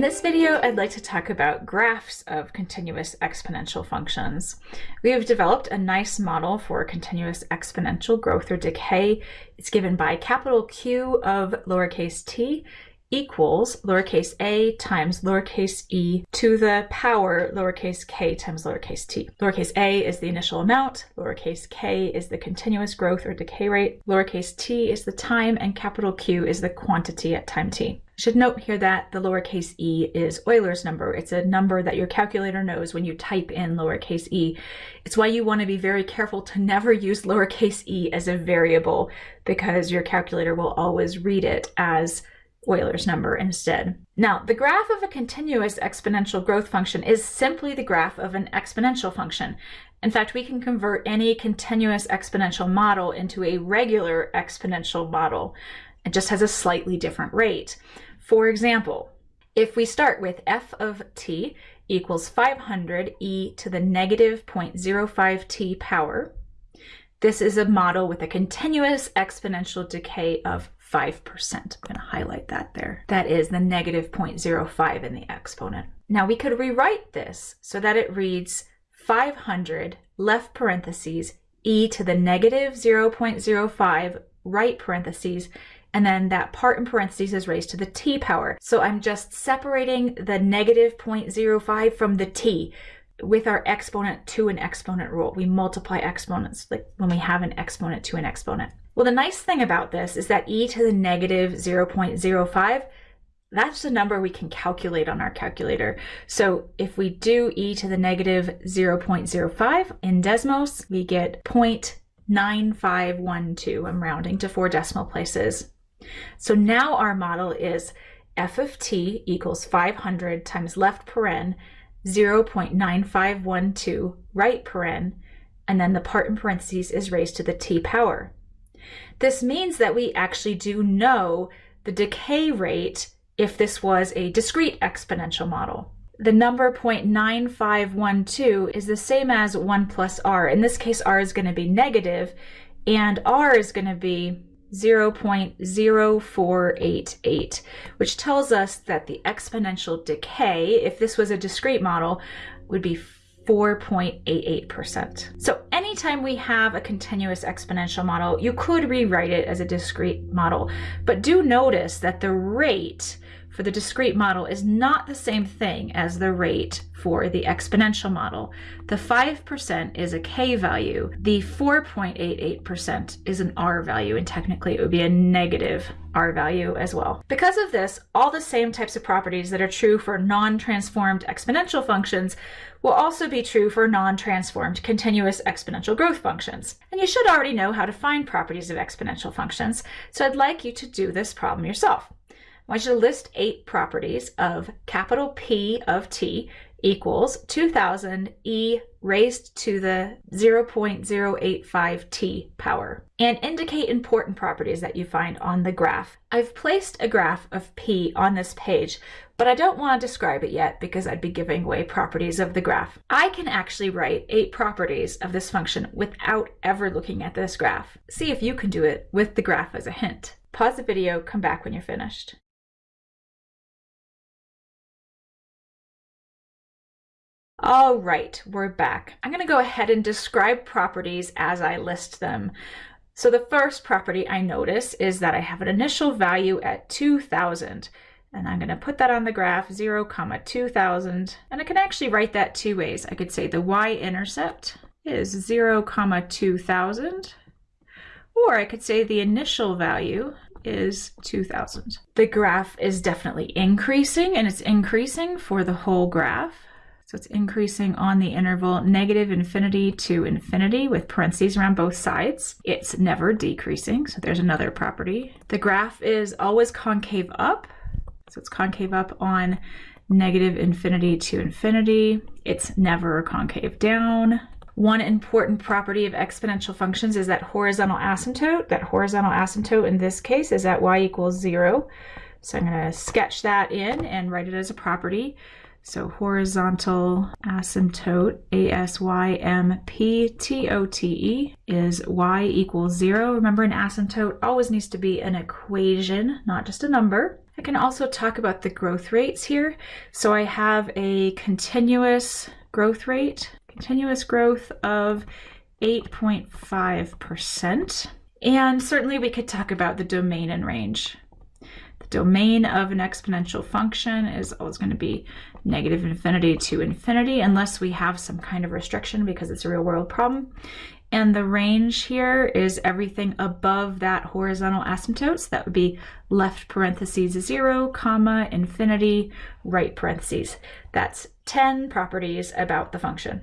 In this video, I'd like to talk about graphs of continuous exponential functions. We have developed a nice model for continuous exponential growth or decay. It's given by capital Q of lowercase t equals lowercase a times lowercase e to the power lowercase k times lowercase t. Lowercase a is the initial amount, lowercase k is the continuous growth or decay rate, lowercase t is the time, and capital Q is the quantity at time t. Should note here that the lowercase e is Euler's number. It's a number that your calculator knows when you type in lowercase e. It's why you want to be very careful to never use lowercase e as a variable because your calculator will always read it as Euler's number instead. Now, the graph of a continuous exponential growth function is simply the graph of an exponential function. In fact, we can convert any continuous exponential model into a regular exponential model. It just has a slightly different rate. For example, if we start with f of t equals 500 e to the negative 0.05 t power, this is a model with a continuous exponential decay of 5%. I'm going to highlight that there. That is the negative 0.05 in the exponent. Now we could rewrite this so that it reads 500 left parentheses e to the negative 0.05 right parentheses and then that part in parentheses is raised to the t power. So I'm just separating the negative 0.05 from the t with our exponent to an exponent rule. We multiply exponents like when we have an exponent to an exponent. Well, the nice thing about this is that e to the negative 0.05, that's the number we can calculate on our calculator. So if we do e to the negative 0.05 in Desmos, we get 0.9512. I'm rounding to four decimal places. So now our model is f of t equals 500 times left paren 0.9512 right paren, and then the part in parentheses is raised to the t power. This means that we actually do know the decay rate if this was a discrete exponential model. The number 0.9512 is the same as 1 plus r. In this case, r is going to be negative, and r is going to be 0.0488, which tells us that the exponential decay, if this was a discrete model, would be 4.88%. So anytime we have a continuous exponential model, you could rewrite it as a discrete model, but do notice that the rate for the discrete model is not the same thing as the rate for the exponential model. The 5% is a k value. The 4.88% is an r value, and technically it would be a negative r value as well. Because of this, all the same types of properties that are true for non-transformed exponential functions will also be true for non-transformed continuous exponential growth functions. And you should already know how to find properties of exponential functions, so I'd like you to do this problem yourself. I want you to list eight properties of capital P of t equals 2000 e raised to the 0.085 t power and indicate important properties that you find on the graph. I've placed a graph of p on this page, but I don't want to describe it yet because I'd be giving away properties of the graph. I can actually write eight properties of this function without ever looking at this graph. See if you can do it with the graph as a hint. Pause the video, come back when you're finished. All right, we're back. I'm going to go ahead and describe properties as I list them. So the first property I notice is that I have an initial value at 2000 and I'm going to put that on the graph 0 comma 2000 and I can actually write that two ways. I could say the y-intercept is 0 comma 2000 or I could say the initial value is 2000. The graph is definitely increasing and it's increasing for the whole graph. So it's increasing on the interval negative infinity to infinity with parentheses around both sides. It's never decreasing, so there's another property. The graph is always concave up, so it's concave up on negative infinity to infinity. It's never concave down. One important property of exponential functions is that horizontal asymptote. That horizontal asymptote in this case is at y equals zero. So I'm going to sketch that in and write it as a property. So horizontal asymptote, A-S-Y-M-P-T-O-T-E, is y equals zero. Remember an asymptote always needs to be an equation, not just a number. I can also talk about the growth rates here. So I have a continuous growth rate, continuous growth of 8.5%. And certainly we could talk about the domain and range. Domain of an exponential function is always going to be negative infinity to infinity unless we have some kind of restriction because it's a real world problem. And the range here is everything above that horizontal asymptote. So that would be left parentheses zero, comma, infinity, right parentheses. That's 10 properties about the function.